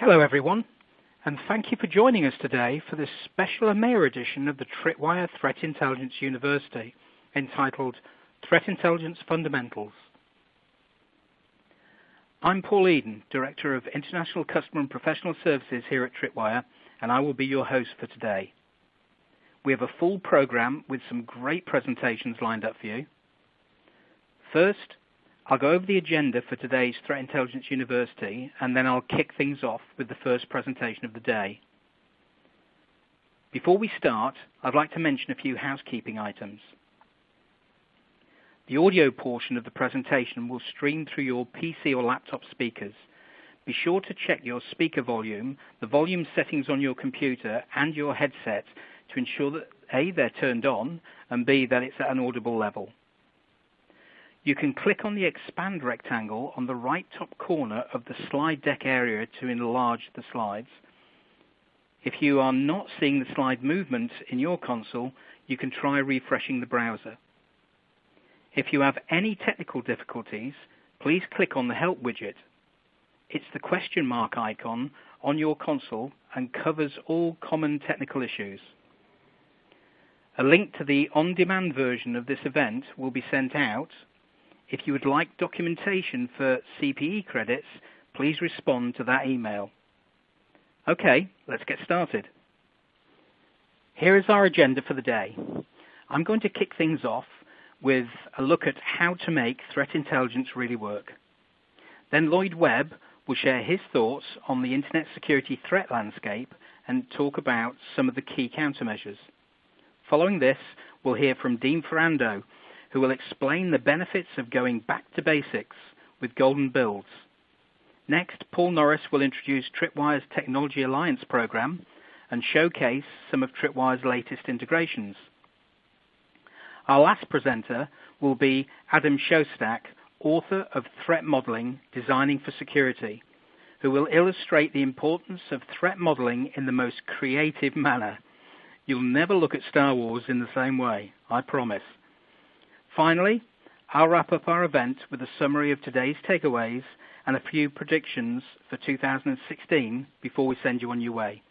Hello, everyone, and thank you for joining us today for this special EMEA edition of the Tripwire Threat Intelligence University, entitled Threat Intelligence Fundamentals. I'm Paul Edon, Director of International Customer and Professional Services here at Tripwire, and I will be your host for today. We have a full program with some great presentations lined up for you. First, I'll go over the agenda for today's Threat Intelligence University, and then I'll kick things off with the first presentation of the day. Before we start, I'd like to mention a few housekeeping items. The audio portion of the presentation will stream through your PC or laptop speakers. Be sure to check your speaker volume, the volume settings on your computer, and your headset to ensure that A, they're turned on, and B, that it's at an audible level. You can click on the expand rectangle on the right top corner of the slide deck area to enlarge the slides. If you are not seeing the slide movement in your console, you can try refreshing the browser. If you have any technical difficulties, please click on the Help widget. It's the question mark icon on your console and covers all common technical issues. A link to the on-demand version of this event will be sent out if you would like documentation for CPE credits, please respond to that email. Okay, let's get started. Here is our agenda for the day. I'm going to kick things off with a look at how to make threat intelligence really work. Then Lloyd Webb will share his thoughts on the internet security threat landscape and talk about some of the key countermeasures. Following this, we'll hear from Dean Ferrando, who will explain the benefits of going back to basics with golden builds. Next, Paul Norris will introduce Tripwire's Technology Alliance program and showcase some of Tripwire's latest integrations. Our last presenter will be Adam Shostack, author of Threat Modeling Designing for Security, who will illustrate the importance of threat modeling in the most creative manner. You'll never look at Star Wars in the same way, I promise. Finally, I'll wrap up our event with a summary of today's takeaways and a few predictions for 2016 before we send you on your way.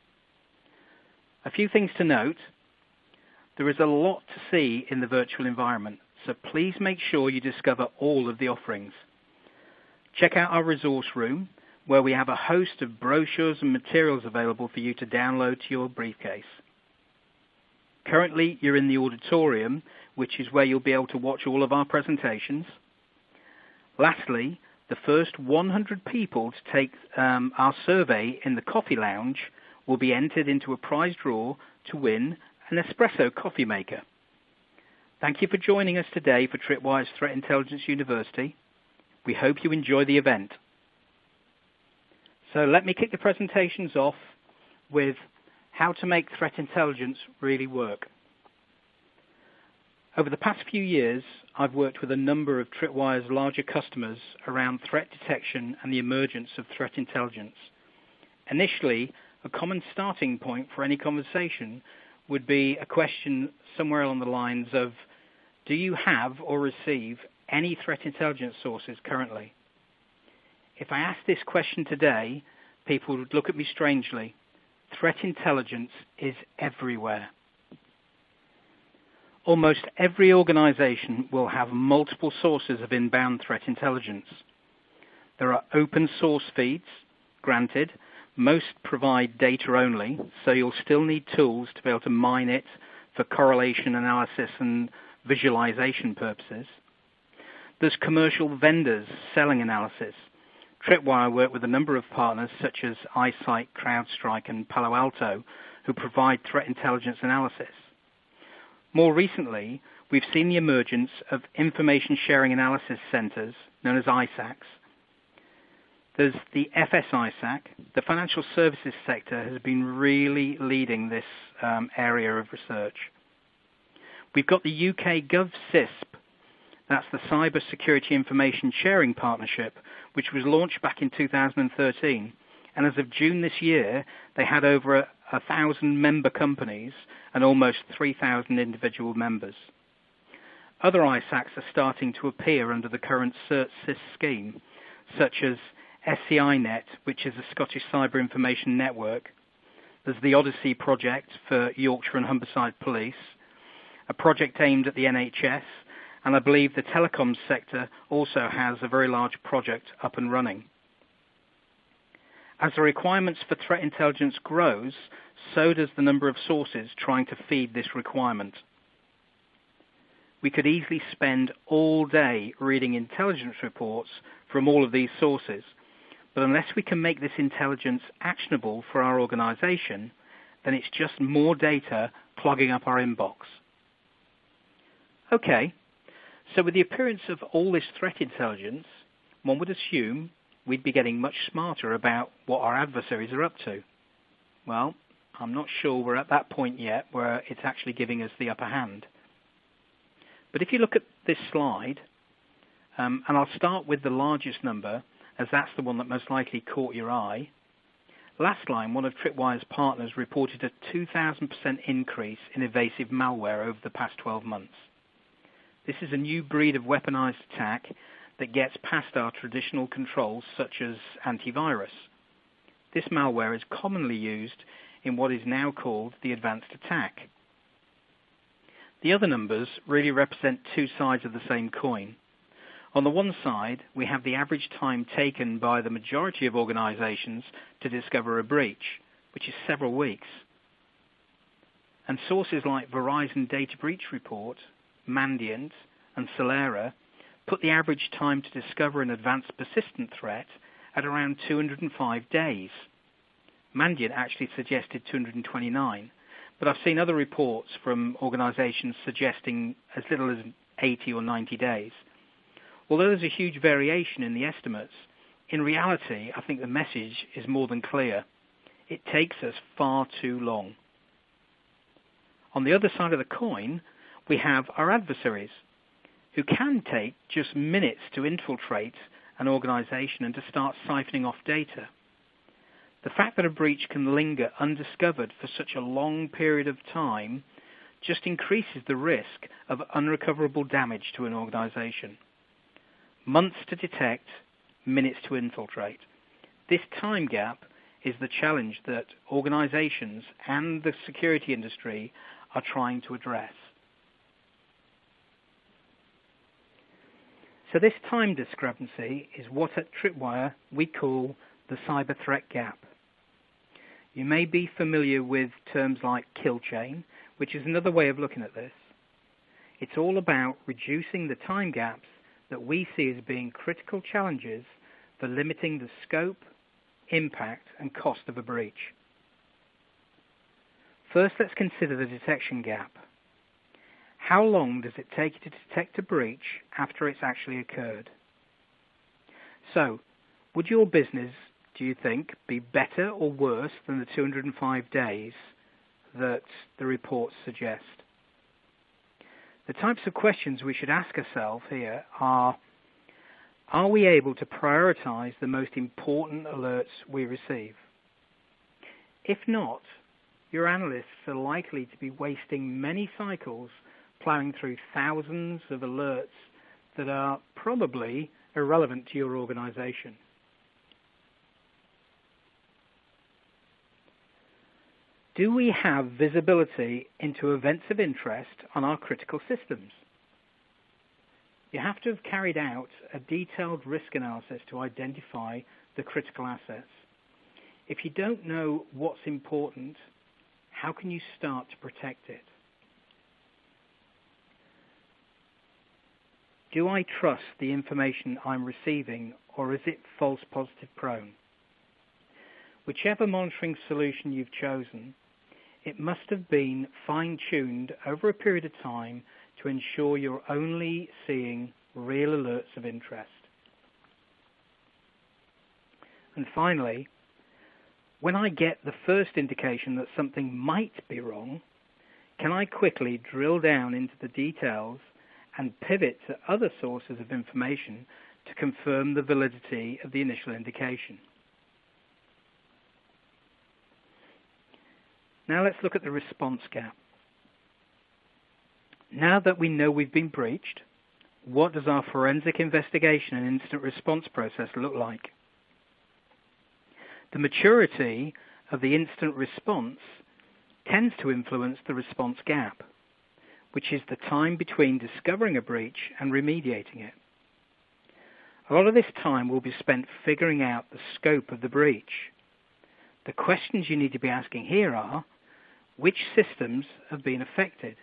A few things to note. There is a lot to see in the virtual environment, so please make sure you discover all of the offerings. Check out our resource room, where we have a host of brochures and materials available for you to download to your briefcase. Currently, you're in the auditorium, which is where you'll be able to watch all of our presentations. Lastly, the first 100 people to take um, our survey in the coffee lounge will be entered into a prize draw to win an espresso coffee maker. Thank you for joining us today for Tripwire's Threat Intelligence University. We hope you enjoy the event. So let me kick the presentations off with how to make threat intelligence really work. Over the past few years, I've worked with a number of Tripwire's larger customers around threat detection and the emergence of threat intelligence. Initially, a common starting point for any conversation would be a question somewhere along the lines of, do you have or receive any threat intelligence sources currently? If I asked this question today, people would look at me strangely threat intelligence is everywhere. Almost every organization will have multiple sources of inbound threat intelligence. There are open source feeds, granted. Most provide data only, so you'll still need tools to be able to mine it for correlation analysis and visualization purposes. There's commercial vendors selling analysis, Tripwire work with a number of partners such as iSight, CrowdStrike, and Palo Alto who provide threat intelligence analysis. More recently, we've seen the emergence of information sharing analysis centers known as ISACs. There's the FSISAC. The financial services sector has been really leading this um, area of research. We've got the UK GovCISP, that's the Cyber Security Information Sharing Partnership, which was launched back in 2013. And as of June this year, they had over a, a thousand member companies and almost 3,000 individual members. Other ISACs are starting to appear under the current CERT-CIS scheme, such as SCI-Net, which is a Scottish cyber information network. There's the Odyssey project for Yorkshire and Humberside Police, a project aimed at the NHS, and I believe the telecoms sector also has a very large project up and running. As the requirements for threat intelligence grows, so does the number of sources trying to feed this requirement. We could easily spend all day reading intelligence reports from all of these sources, but unless we can make this intelligence actionable for our organization, then it's just more data clogging up our inbox. Okay, so with the appearance of all this threat intelligence, one would assume we'd be getting much smarter about what our adversaries are up to. Well, I'm not sure we're at that point yet where it's actually giving us the upper hand. But if you look at this slide, um, and I'll start with the largest number, as that's the one that most likely caught your eye. Last line, one of Tripwire's partners reported a 2,000% increase in evasive malware over the past 12 months. This is a new breed of weaponized attack that gets past our traditional controls such as antivirus. This malware is commonly used in what is now called the advanced attack. The other numbers really represent two sides of the same coin. On the one side, we have the average time taken by the majority of organizations to discover a breach, which is several weeks. And sources like Verizon Data Breach Report, Mandiant, and Solera put the average time to discover an advanced persistent threat at around 205 days. Mandiant actually suggested 229, but I've seen other reports from organizations suggesting as little as 80 or 90 days. Although there's a huge variation in the estimates, in reality, I think the message is more than clear. It takes us far too long. On the other side of the coin, we have our adversaries, who can take just minutes to infiltrate an organization and to start siphoning off data. The fact that a breach can linger undiscovered for such a long period of time just increases the risk of unrecoverable damage to an organization. Months to detect, minutes to infiltrate. This time gap is the challenge that organizations and the security industry are trying to address. So this time discrepancy is what at Tripwire we call the cyber threat gap. You may be familiar with terms like kill chain, which is another way of looking at this. It's all about reducing the time gaps that we see as being critical challenges for limiting the scope, impact, and cost of a breach. First, let's consider the detection gap. How long does it take you to detect a breach after it's actually occurred? So, would your business, do you think, be better or worse than the 205 days that the reports suggest? The types of questions we should ask ourselves here are Are we able to prioritize the most important alerts we receive? If not, your analysts are likely to be wasting many cycles plowing through thousands of alerts that are probably irrelevant to your organization. Do we have visibility into events of interest on our critical systems? You have to have carried out a detailed risk analysis to identify the critical assets. If you don't know what's important, how can you start to protect it? Do I trust the information I'm receiving or is it false positive prone? Whichever monitoring solution you've chosen, it must have been fine-tuned over a period of time to ensure you're only seeing real alerts of interest. And finally, when I get the first indication that something might be wrong, can I quickly drill down into the details and pivot to other sources of information to confirm the validity of the initial indication. Now let's look at the response gap. Now that we know we've been breached, what does our forensic investigation and incident response process look like? The maturity of the incident response tends to influence the response gap, which is the time between discovering a breach and remediating it. A lot of this time will be spent figuring out the scope of the breach. The questions you need to be asking here are which systems have been affected?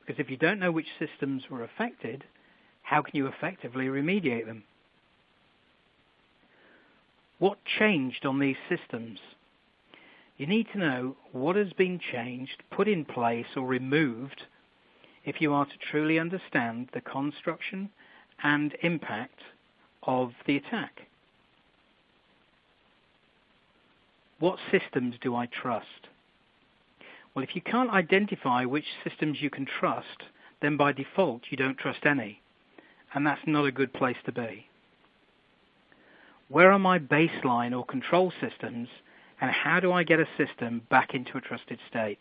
Because if you don't know which systems were affected, how can you effectively remediate them? What changed on these systems? You need to know what has been changed, put in place, or removed if you are to truly understand the construction and impact of the attack. What systems do I trust? Well, if you can't identify which systems you can trust, then by default you don't trust any. And that's not a good place to be. Where are my baseline or control systems, and how do I get a system back into a trusted state?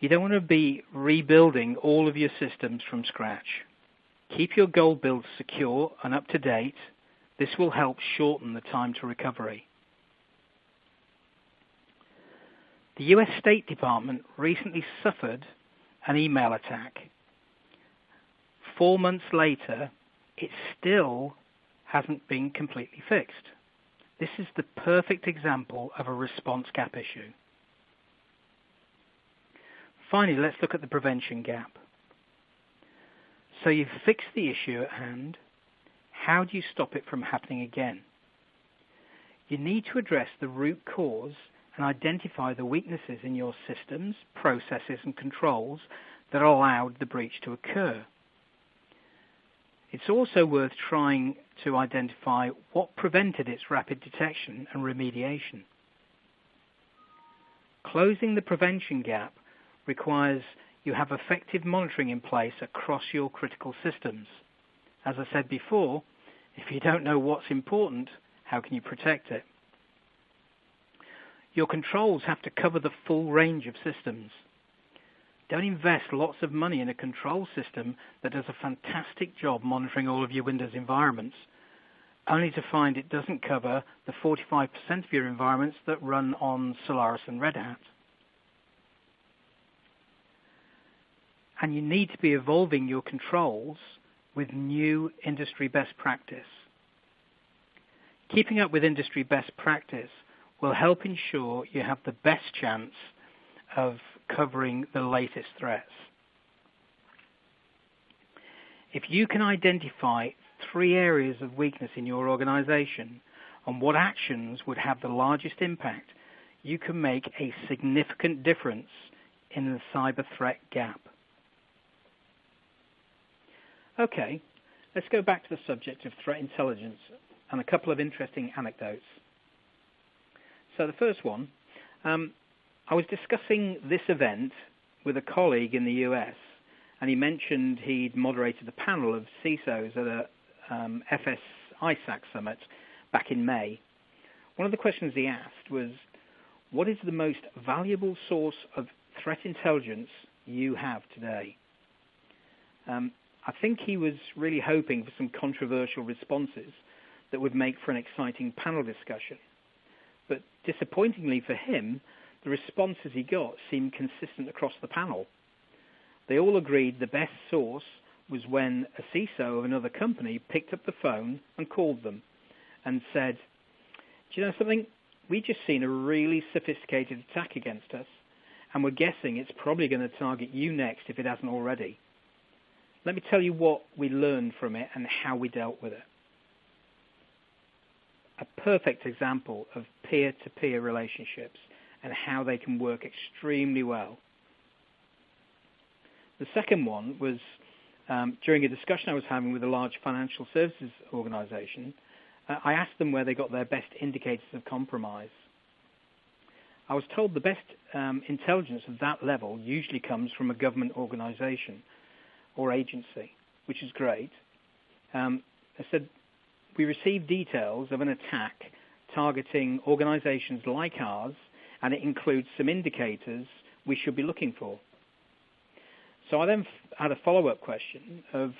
You don't want to be rebuilding all of your systems from scratch. Keep your gold builds secure and up to date. This will help shorten the time to recovery. The US State Department recently suffered an email attack. Four months later, it still hasn't been completely fixed. This is the perfect example of a response gap issue. Finally, let's look at the prevention gap. So you've fixed the issue at hand. How do you stop it from happening again? You need to address the root cause and identify the weaknesses in your systems, processes, and controls that allowed the breach to occur. It's also worth trying to identify what prevented its rapid detection and remediation. Closing the prevention gap requires you have effective monitoring in place across your critical systems. As I said before, if you don't know what's important, how can you protect it? Your controls have to cover the full range of systems. Don't invest lots of money in a control system that does a fantastic job monitoring all of your Windows environments, only to find it doesn't cover the 45% of your environments that run on Solaris and Red Hat. And you need to be evolving your controls with new industry best practice. Keeping up with industry best practice will help ensure you have the best chance of covering the latest threats. If you can identify three areas of weakness in your organization and what actions would have the largest impact, you can make a significant difference in the cyber threat gap. Okay, let's go back to the subject of threat intelligence and a couple of interesting anecdotes. So the first one, um, I was discussing this event with a colleague in the US, and he mentioned he'd moderated a panel of CISOs at a um, FS ISAC summit back in May. One of the questions he asked was, what is the most valuable source of threat intelligence you have today? Um, I think he was really hoping for some controversial responses that would make for an exciting panel discussion. But disappointingly for him, the responses he got seemed consistent across the panel. They all agreed the best source was when a CISO of another company picked up the phone and called them and said, Do you know something? We've just seen a really sophisticated attack against us, and we're guessing it's probably going to target you next if it hasn't already. Let me tell you what we learned from it and how we dealt with it a perfect example of peer-to-peer relationships and how they can work extremely well. The second one was um, during a discussion I was having with a large financial services organization, uh, I asked them where they got their best indicators of compromise. I was told the best um, intelligence of that level usually comes from a government organization or agency, which is great. Um, I said we received details of an attack targeting organizations like ours, and it includes some indicators we should be looking for. So I then had a follow-up question of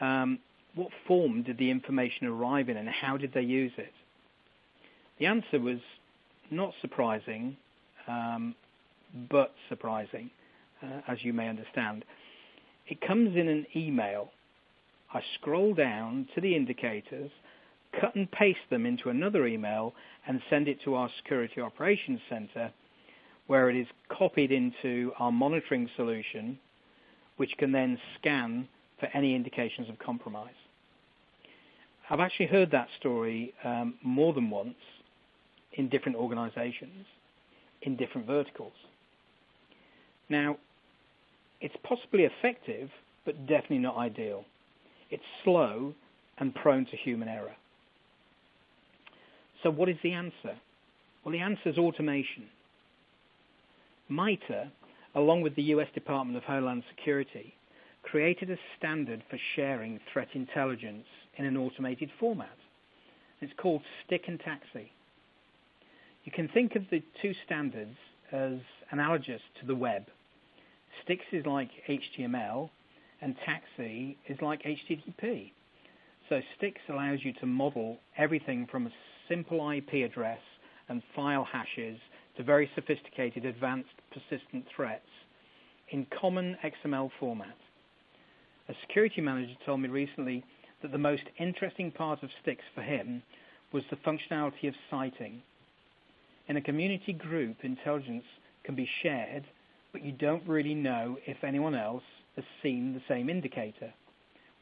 um, what form did the information arrive in and how did they use it? The answer was not surprising, um, but surprising, uh, as you may understand. It comes in an email. I scroll down to the indicators, cut and paste them into another email, and send it to our Security Operations Center, where it is copied into our monitoring solution, which can then scan for any indications of compromise. I've actually heard that story um, more than once in different organizations, in different verticals. Now, it's possibly effective, but definitely not ideal. It's slow and prone to human error. So what is the answer? Well, the answer is automation. MITRE, along with the US Department of Homeland Security, created a standard for sharing threat intelligence in an automated format. It's called STIX and TAXII. You can think of the two standards as analogous to the web. STIX is like HTML and TAXII is like HTTP. So STIX allows you to model everything from a simple IP address and file hashes to very sophisticated advanced persistent threats in common XML format. A security manager told me recently that the most interesting part of STIX for him was the functionality of sighting. In a community group, intelligence can be shared, but you don't really know if anyone else has seen the same indicator.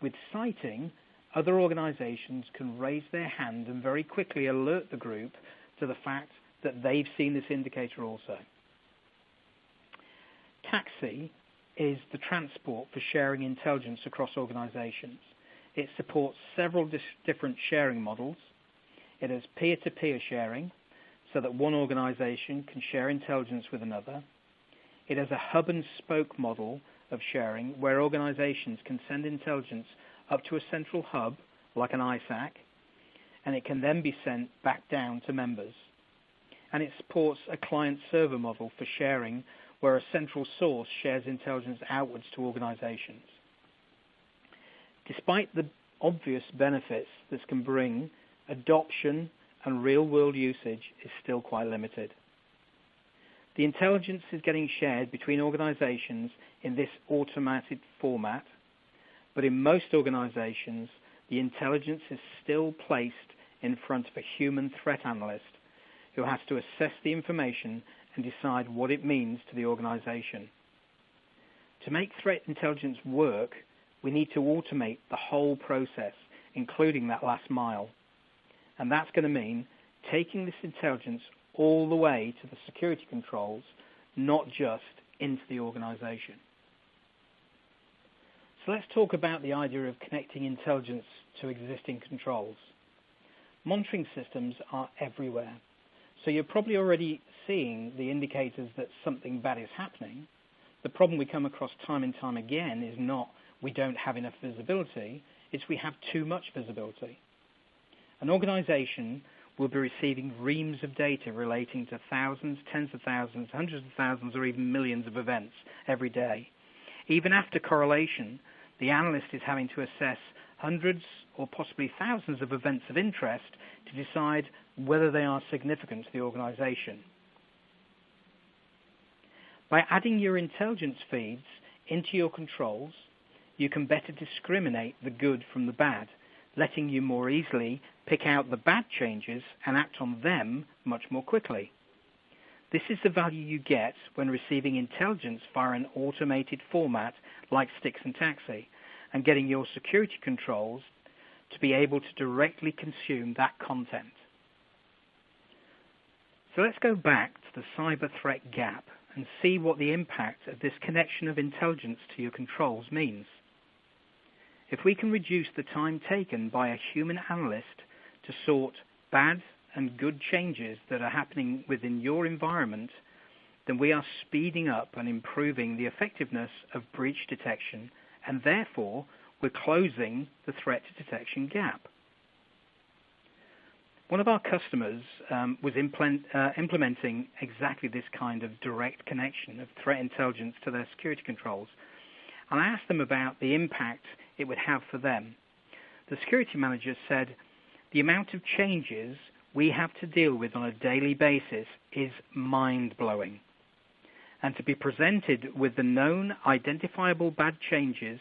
With sighting, other organizations can raise their hand and very quickly alert the group to the fact that they've seen this indicator also. TAXII is the transport for sharing intelligence across organizations. It supports several different sharing models. It has peer-to-peer sharing, so that one organization can share intelligence with another. It has a hub and spoke model of sharing where organizations can send intelligence up to a central hub, like an ISAC, and it can then be sent back down to members. And it supports a client-server model for sharing where a central source shares intelligence outwards to organizations. Despite the obvious benefits this can bring, adoption and real-world usage is still quite limited. The intelligence is getting shared between organizations in this automated format, but in most organizations, the intelligence is still placed in front of a human threat analyst who has to assess the information and decide what it means to the organization. To make threat intelligence work, we need to automate the whole process, including that last mile. And that's going to mean taking this intelligence all the way to the security controls, not just into the organization. So let's talk about the idea of connecting intelligence to existing controls. Monitoring systems are everywhere. So you're probably already seeing the indicators that something bad is happening. The problem we come across time and time again is not we don't have enough visibility, it's we have too much visibility. An organization will be receiving reams of data relating to thousands, tens of thousands, hundreds of thousands, or even millions of events every day. Even after correlation, the analyst is having to assess hundreds or possibly thousands of events of interest to decide whether they are significant to the organization. By adding your intelligence feeds into your controls, you can better discriminate the good from the bad, letting you more easily pick out the bad changes and act on them much more quickly. This is the value you get when receiving intelligence via an automated format like STIX and TAXII and getting your security controls to be able to directly consume that content. So let's go back to the cyber threat gap and see what the impact of this connection of intelligence to your controls means. If we can reduce the time taken by a human analyst to sort bad and good changes that are happening within your environment, then we are speeding up and improving the effectiveness of breach detection, and therefore we're closing the threat detection gap. One of our customers um, was implement, uh, implementing exactly this kind of direct connection of threat intelligence to their security controls. And I asked them about the impact it would have for them. The security manager said the amount of changes we have to deal with on a daily basis is mind-blowing. And to be presented with the known identifiable bad changes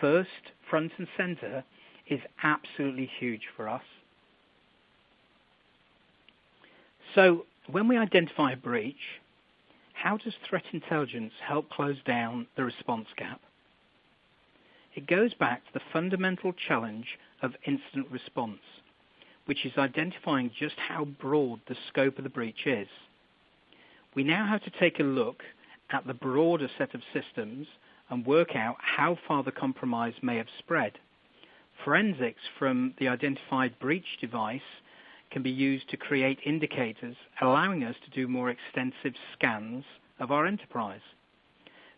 first, front and center is absolutely huge for us. So when we identify a breach, how does threat intelligence help close down the response gap? It goes back to the fundamental challenge of incident response, which is identifying just how broad the scope of the breach is. We now have to take a look at the broader set of systems and work out how far the compromise may have spread. Forensics from the identified breach device can be used to create indicators, allowing us to do more extensive scans of our enterprise.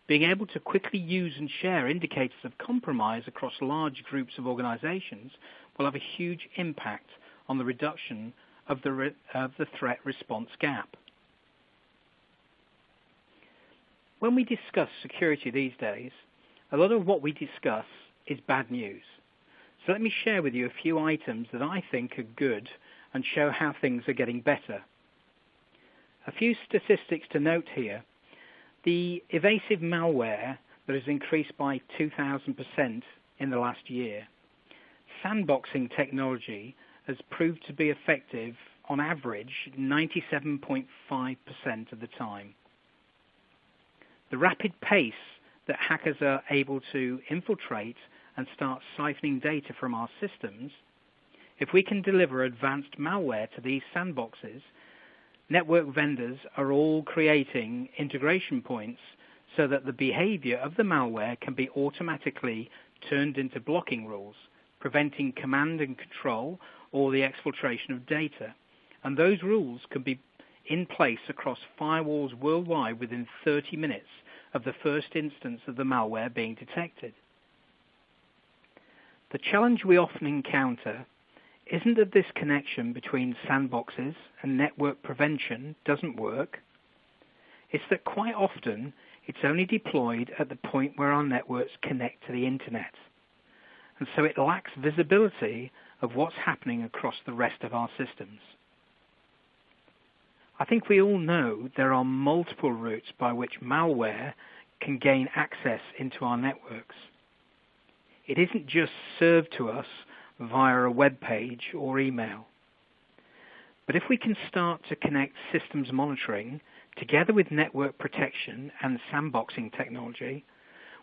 Being able to quickly use and share indicators of compromise across large groups of organizations will have a huge impact on the reduction of the, re- of the threat response gap. When we discuss security these days, a lot of what we discuss is bad news. So let me share with you a few items that I think are good and show how things are getting better. A few statistics to note here the evasive malware that has increased by 2,000% in the last year. Sandboxing technology has proved to be effective on average 97.5% of the time. The rapid pace that hackers are able to infiltrate and start siphoning data from our systems, if we can deliver advanced malware to these sandboxes, network vendors are all creating integration points so that the behavior of the malware can be automatically turned into blocking rules, preventing command and control or the exfiltration of data. And those rules can be in place across firewalls worldwide within 30 minutes of the first instance of the malware being detected. The challenge we often encounter isn't that this connection between sandboxes and network prevention doesn't work. It's that quite often it's only deployed at the point where our networks connect to the internet. And so it lacks visibility of what's happening across the rest of our systems. I think we all know there are multiple routes by which malware can gain access into our networks. It isn't just served to us via a web page or email. But if we can start to connect systems monitoring together with network protection and sandboxing technology,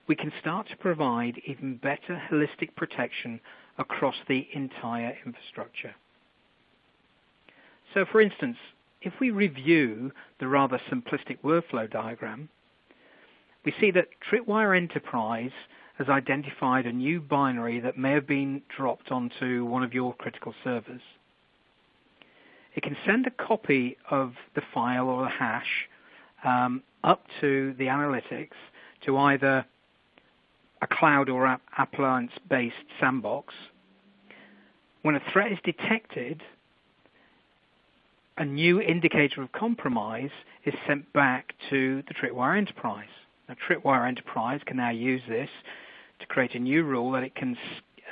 we can start to provide even better holistic protection across the entire infrastructure. So for instance, if we review the rather simplistic workflow diagram, we see that Tripwire Enterprise has identified a new binary that may have been dropped onto one of your critical servers. It can send a copy of the file or the hash um, up to the analytics to either a cloud or appliance-based sandbox. When a threat is detected, a new indicator of compromise is sent back to the Tripwire Enterprise. Now, Tripwire Enterprise can now use this to create a new rule that it can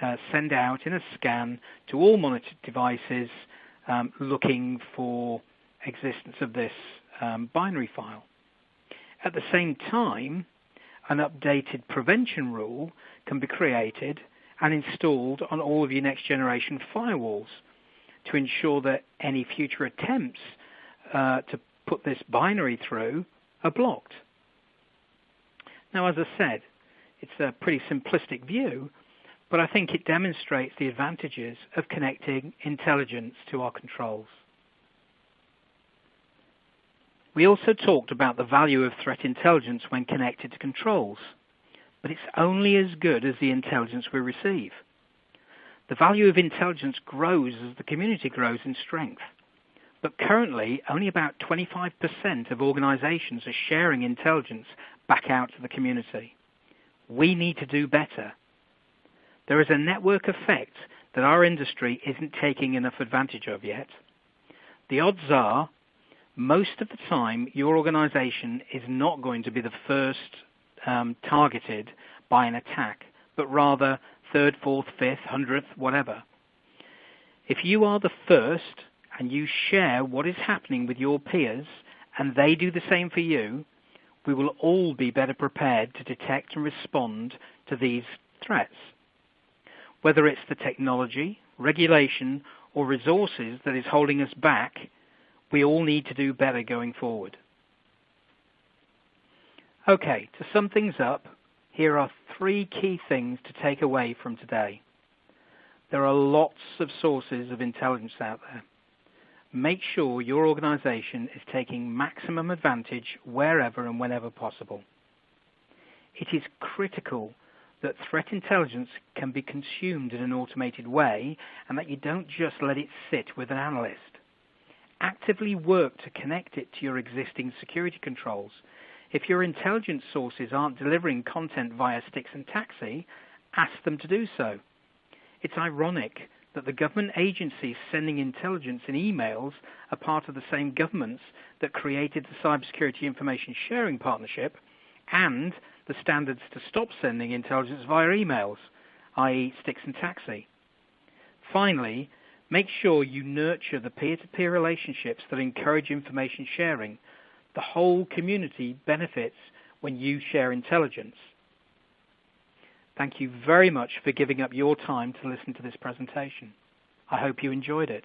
uh, send out in a scan to all monitored devices um, looking for existence of this um, binary file. At the same time, an updated prevention rule can be created and installed on all of your next generation firewalls to ensure that any future attempts uh, to put this binary through are blocked. Now, as I said, it's a pretty simplistic view, but I think it demonstrates the advantages of connecting intelligence to our controls. We also talked about the value of threat intelligence when connected to controls, but it's only as good as the intelligence we receive. The value of intelligence grows as the community grows in strength. But currently, only about 25% of organizations are sharing intelligence back out to the community. We need to do better. There is a network effect that our industry isn't taking enough advantage of yet. The odds are, most of the time, your organization is not going to be the first um, targeted by an attack, but rather third, fourth, fifth, hundredth, whatever. If you are the first and you share what is happening with your peers and they do the same for you, we will all be better prepared to detect and respond to these threats. Whether it's the technology, regulation, or resources that is holding us back, we all need to do better going forward. Okay, to sum things up, here are three key things to take away from today. There are lots of sources of intelligence out there. Make sure your organization is taking maximum advantage wherever and whenever possible. It is critical that threat intelligence can be consumed in an automated way and that you don't just let it sit with an analyst. Actively work to connect it to your existing security controls. If your intelligence sources aren't delivering content via STIX and TAXII, ask them to do so. It's ironic that the government agencies sending intelligence in emails are part of the same governments that created the Cybersecurity Information Sharing Partnership and the standards to stop sending intelligence via emails, i.e. STIX and TAXII. Finally, make sure you nurture the peer-to-peer relationships that encourage information sharing. The whole community benefits when you share intelligence. Thank you very much for giving up your time to listen to this presentation. I hope you enjoyed it.